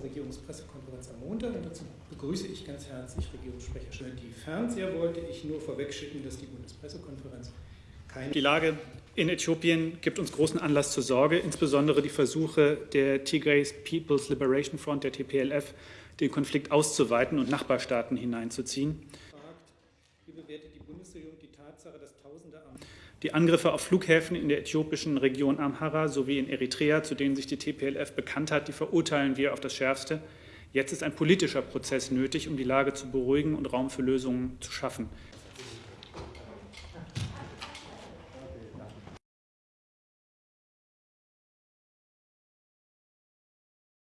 erste Regierungspressekonferenz am Montag und dazu begrüße ich ganz herzlich Regierungssprecher Schön. Die Fernseher wollte ich nur vorwegschicken, dass die Bundespressekonferenz keine... Die Lage in Äthiopien gibt uns großen Anlass zur Sorge, insbesondere die Versuche der Tigray People's Liberation Front, der TPLF, den Konflikt auszuweiten und Nachbarstaaten hineinzuziehen. Wie bewertet die Bundesregierung die Tatsache, dass Tausende am die Angriffe auf Flughäfen in der äthiopischen Region Amhara sowie in Eritrea, zu denen sich die TPLF bekannt hat, die verurteilen wir auf das Schärfste. Jetzt ist ein politischer Prozess nötig, um die Lage zu beruhigen und Raum für Lösungen zu schaffen.